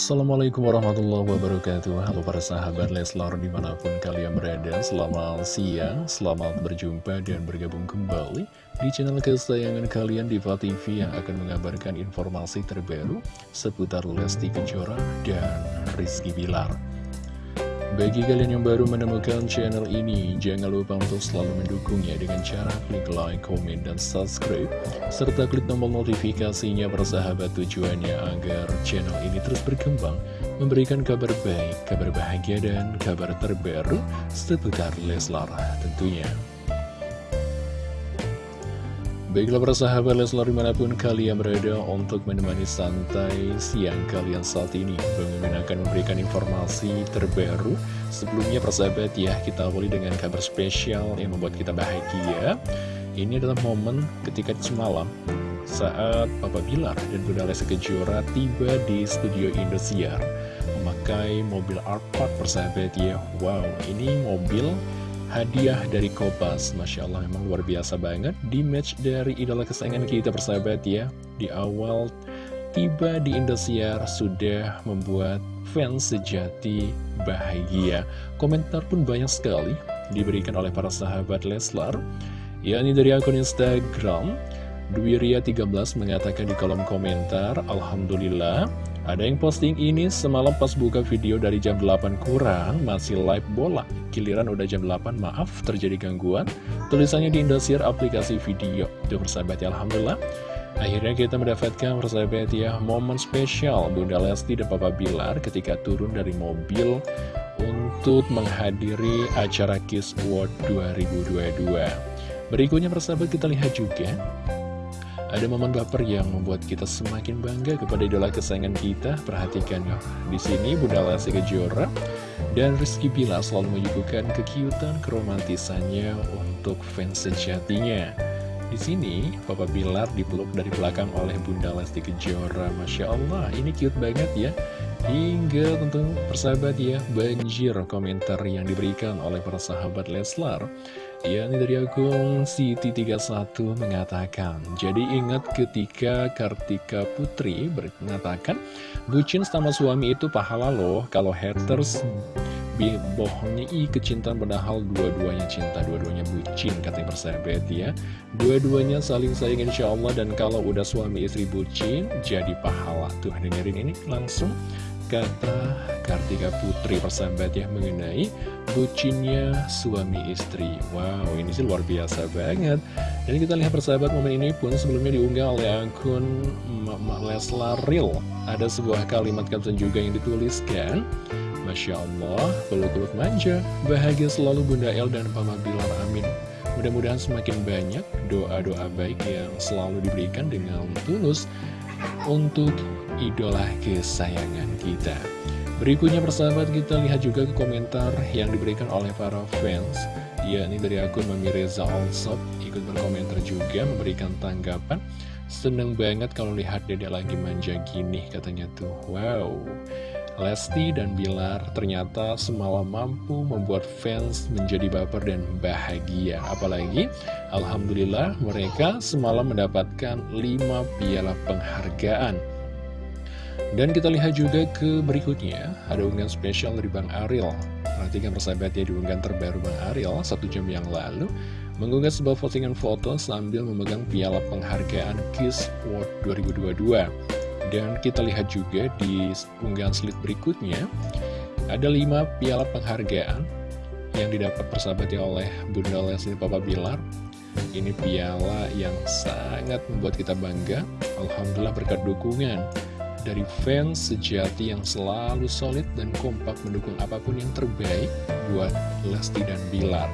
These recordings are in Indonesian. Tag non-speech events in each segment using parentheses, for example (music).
Assalamualaikum warahmatullahi wabarakatuh. Halo para sahabat Leslar di mana pun kalian berada Selamat siang, selamat berjumpa dan bergabung kembali Di channel kesayangan kalian Diva TV Yang akan mengabarkan informasi terbaru Seputar Lesti Kejora dan Rizky Bilar bagi kalian yang baru menemukan channel ini, jangan lupa untuk selalu mendukungnya dengan cara klik like, komen, dan subscribe, serta klik tombol notifikasinya bersahabat tujuannya agar channel ini terus berkembang, memberikan kabar baik, kabar bahagia, dan kabar terbaru seputar Leslar tentunya. Baiklah para sahabat Leslar di mana pun kalian berada untuk menemani santai siang kalian saat ini. Bang akan memberikan informasi terbaru. Sebelumnya para sahabat ya kita awali dengan kabar spesial yang membuat kita bahagia. Ini adalah momen ketika semalam saat Papa Bilar dan Bunda Lesa Kejora tiba di studio Indosiar Memakai mobil Art Park persahabat ya. Wow ini mobil hadiah dari Kopas Masya Allah memang luar biasa banget. Di match dari idola kesayangan kita persahabat ya. Di awal tiba di Indosiar sudah membuat fans sejati bahagia. Komentar pun banyak sekali diberikan oleh para sahabat Leslar. Yakni dari akun Instagram. Dwiria13 mengatakan di kolom komentar Alhamdulillah ada yang posting ini semalam pas buka video dari jam 8 kurang, masih live bola. Giliran udah jam 8, maaf terjadi gangguan. Tulisannya di Indosiar aplikasi video. Itu persahabat ya, Alhamdulillah. Akhirnya kita mendapatkan persahabat ya, momen spesial Bunda Lesti dan Papa Bilar ketika turun dari mobil untuk menghadiri acara Kiss World 2022. Berikutnya persahabat kita lihat juga ada momen baper yang membuat kita semakin bangga kepada idola kesayangan kita. Perhatikan ya, di sini Bunda Lesti Kejora dan Rizky Bila selalu menyuguhkan kekiutan keromantisannya untuk fans sejatinya. Di sini, Papa Bilar dipeluk dari belakang oleh Bunda Lesti Kejora. Masya Allah, ini cute banget ya. Hingga tentu persahabat ya, banjir komentar yang diberikan oleh para sahabat Leslar. Ya, ini dari akun Siti31 mengatakan, jadi ingat ketika Kartika Putri mengatakan, bucin sama suami itu pahala loh, kalau haters bohongnya i kecintaan padahal dua-duanya cinta, dua-duanya bucin, katanya persahabat ya. Dua-duanya saling sayang insya Allah, dan kalau udah suami istri bucin, jadi pahala. Tuh, dengerin ini langsung kata Kartika Putri persahabat ya mengenai bucinnya suami istri. Wow ini sih luar biasa banget. Dan kita lihat persahabat momen ini pun sebelumnya diunggah oleh akun Leslar Real. Ada sebuah kalimat caption juga yang dituliskan Masya Allah, peluk-peluk manja Bahagia selalu Bunda El dan Pama Bilar Amin. Mudah-mudahan semakin banyak doa-doa baik yang selalu diberikan dengan tulus untuk idola kesayangan kita. Berikutnya persahabat kita lihat juga komentar yang diberikan oleh para fans. Yakni dari akun Mami Reza Allsop ikut berkomentar juga memberikan tanggapan. Seneng banget kalau lihat dede lagi manja gini katanya tuh. Wow Lesti dan Bilar ternyata semalam mampu membuat fans menjadi baper dan bahagia Apalagi Alhamdulillah mereka semalam mendapatkan 5 piala penghargaan dan kita lihat juga ke berikutnya, ada unggahan spesial dari Bang Ariel. Perhatikan persahabat ya di unggahan terbaru Bang Ariel satu jam yang lalu, mengunggah sebuah postingan foto sambil memegang piala penghargaan Kiss World 2022. Dan kita lihat juga di unggahan slide berikutnya, ada lima piala penghargaan yang didapat persahabatnya oleh Bunda Leslie Papa Bilar. Ini piala yang sangat membuat kita bangga, Alhamdulillah berkat dukungan dari fans sejati yang selalu solid dan kompak mendukung apa pun yang terbaik buat Lesti dan Bilar.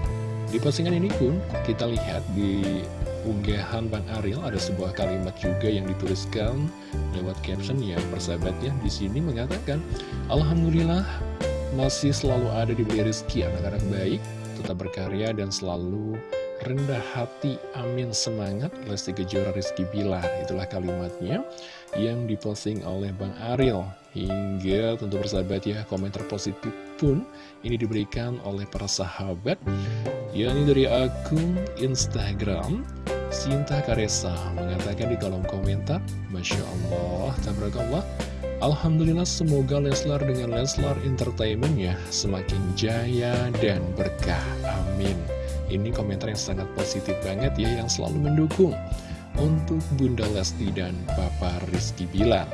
Di postingan ini pun kita lihat di unggahan Bang Ariel ada sebuah kalimat juga yang dituliskan lewat caption ya persahabatnya di sini mengatakan Alhamdulillah masih selalu ada di beli rezeki anak-anak baik tetap berkarya dan selalu rendah hati, amin semangat, Lesti Kejora Rizky Bilar. Itulah kalimatnya yang diposting oleh Bang Ariel. Hingga tentu bersahabat ya, komentar positif pun ini diberikan oleh para sahabat. yakni dari akun Instagram, Sinta Karesa mengatakan di kolom komentar, Masya Allah, Tabarakallah, Alhamdulillah semoga Leslar dengan Leslar Entertainment ya semakin jaya dan berkah. Amin. Ini komentar yang sangat positif banget ya yang selalu mendukung untuk Bunda Lesti dan Papa Rizky Bilar.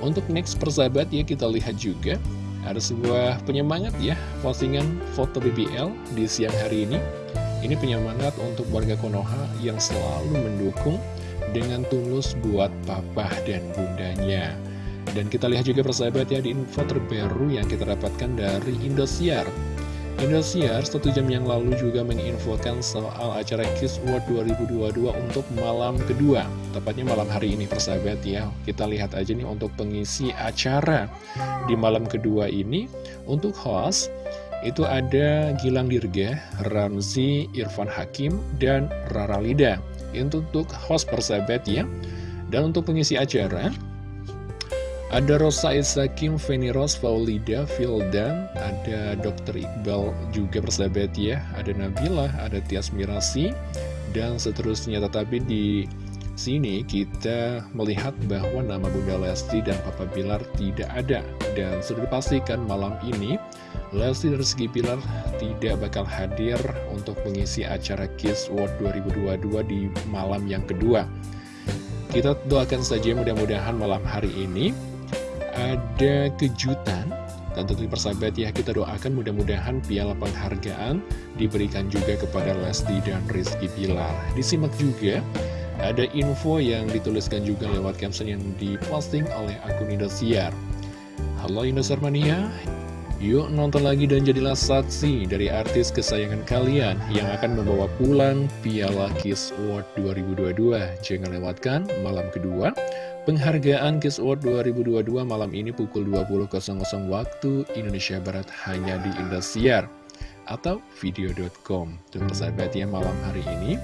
Untuk next persahabat ya kita lihat juga ada sebuah penyemangat ya postingan foto BBL di siang hari ini. Ini penyemangat untuk warga Konoha yang selalu mendukung dengan tulus buat papa dan bundanya. Dan kita lihat juga persahabat ya di info terbaru yang kita dapatkan dari Indosiar. Indosiar satu jam yang lalu juga menginfokan soal acara Kiss World 2022 untuk malam kedua. Tepatnya malam hari ini persahabat ya. Kita lihat aja nih untuk pengisi acara di malam kedua ini. Untuk host itu ada Gilang Dirga, Ramzi, Irfan Hakim, dan Rara Lida. Itu untuk host persahabat ya. Dan untuk pengisi acara ada Rosa Isakim, Feni Ros, Faulida, Fildan, ada Dr. Iqbal juga persahabat ya, ada Nabila, ada Tias Mirasi, dan seterusnya. Tetapi di sini kita melihat bahwa nama Bunda Lesti dan Papa Bilar tidak ada. Dan sudah dipastikan malam ini, Lesti dan Rizky Bilar tidak bakal hadir untuk mengisi acara Kiss World 2022 di malam yang kedua. Kita doakan saja mudah-mudahan malam hari ini ada kejutan. Dan tentu persahabat ya kita doakan mudah-mudahan piala penghargaan diberikan juga kepada Lesti dan Rizky Pilar disimak juga ada info yang dituliskan juga lewat caption yang diposting oleh akun Indosiar. Halo Indosiar Mania Yuk nonton lagi dan jadilah saksi dari artis kesayangan kalian yang akan membawa pulang Piala Kiss Award 2022. Jangan lewatkan malam kedua Penghargaan Kiss Award 2022 malam ini pukul 20.00 waktu Indonesia Barat hanya di Indosiar atau video.com. Dan persahabat ya malam hari ini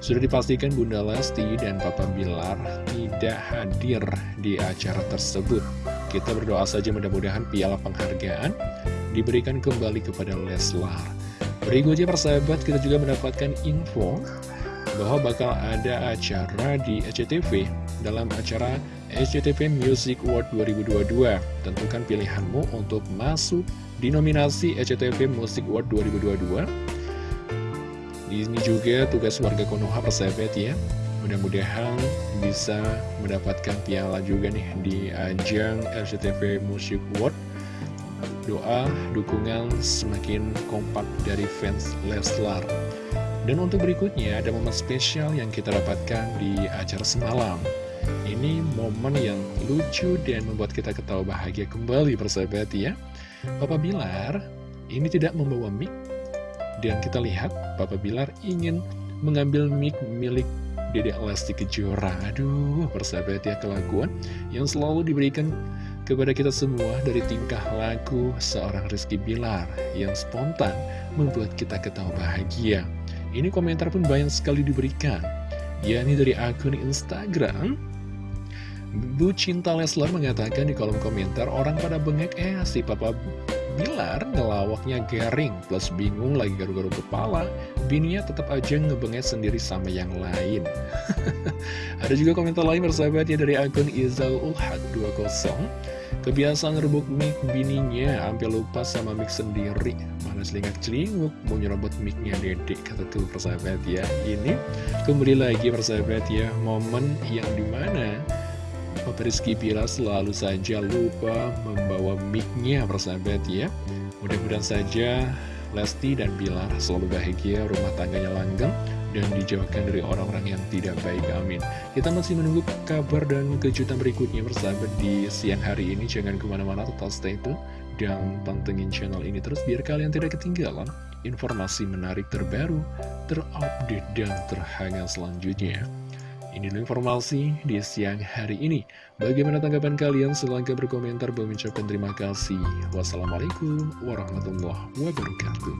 sudah dipastikan Bunda Lesti dan Papa Bilar tidak hadir di acara tersebut. Kita berdoa saja mudah-mudahan piala penghargaan diberikan kembali kepada Leslar. Berikutnya persahabat kita juga mendapatkan info bahwa bakal ada acara di SCTV dalam acara SCTV Music Award 2022. Tentukan pilihanmu untuk masuk di nominasi SCTV Music Award 2022. Ini juga tugas warga Konoha persahabat ya. Mudah-mudahan bisa mendapatkan piala juga nih di ajang SCTV Music Award. Doa, dukungan semakin kompak dari fans Leslar. Dan untuk berikutnya ada momen spesial yang kita dapatkan di acara semalam. Ini momen yang lucu dan membuat kita ketawa bahagia kembali persahabat ya. Papa Bilar ini tidak membawa mic dan kita lihat Papa Bilar ingin mengambil mic milik Dedek Lesti Kejora. Aduh, persahabat ya kelakuan yang selalu diberikan kepada kita semua dari tingkah laku seorang Rizky Bilar yang spontan membuat kita ketawa bahagia. Ini komentar pun banyak sekali diberikan, yakni dari akun Instagram Bu Cinta Leslar mengatakan di kolom komentar orang pada bengek eh si Papa Bilar ngelawaknya garing plus bingung lagi garu-garu kepala bininya tetap aja ngebengek sendiri sama yang lain. (laughs) Ada juga komentar lain bersahabat ya dari akun Izal Ulhad 20 kebiasaan ngerebuk mic bininya hampir lupa sama mic sendiri. Mana selingak celinguk mau nyerobot micnya dedek kata tuh persahabat ya. Ini kembali lagi persahabat ya momen yang di mana Papa Rizky Bila selalu saja lupa membawa mic-nya persahabat ya. Mudah-mudahan saja Lesti dan Bilar selalu bahagia, rumah tangganya langgeng dan dijauhkan dari orang-orang yang tidak baik, amin. Kita masih menunggu kabar dan kejutan berikutnya bersahabat di siang hari ini. Jangan ke mana-mana, tetap stay tune dan pantengin channel ini terus biar kalian tidak ketinggalan informasi menarik terbaru, terupdate, dan terhangat selanjutnya ini dulu informasi di siang hari ini. Bagaimana tanggapan kalian? Silahkan berkomentar. Mengucapkan terima kasih. Wassalamualaikum warahmatullahi wabarakatuh.